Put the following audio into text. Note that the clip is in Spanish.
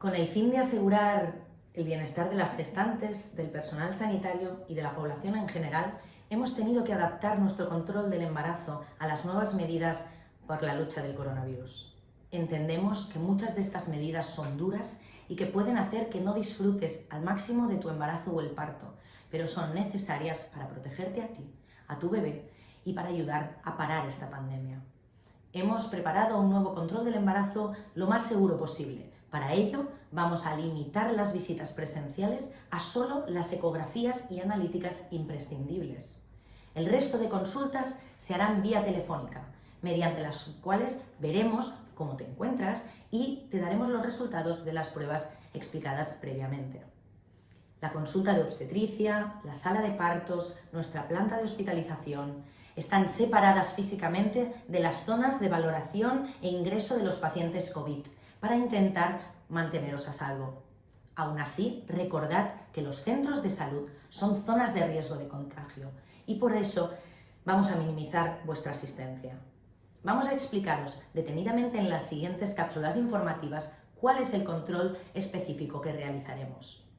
Con el fin de asegurar el bienestar de las gestantes, del personal sanitario y de la población en general, hemos tenido que adaptar nuestro control del embarazo a las nuevas medidas por la lucha del coronavirus. Entendemos que muchas de estas medidas son duras y que pueden hacer que no disfrutes al máximo de tu embarazo o el parto, pero son necesarias para protegerte a ti, a tu bebé y para ayudar a parar esta pandemia. Hemos preparado un nuevo control del embarazo lo más seguro posible, para ello, vamos a limitar las visitas presenciales a solo las ecografías y analíticas imprescindibles. El resto de consultas se harán vía telefónica, mediante las cuales veremos cómo te encuentras y te daremos los resultados de las pruebas explicadas previamente. La consulta de obstetricia, la sala de partos, nuestra planta de hospitalización, están separadas físicamente de las zonas de valoración e ingreso de los pacientes COVID, para intentar manteneros a salvo. Aún así, recordad que los centros de salud son zonas de riesgo de contagio y por eso vamos a minimizar vuestra asistencia. Vamos a explicaros detenidamente en las siguientes cápsulas informativas cuál es el control específico que realizaremos.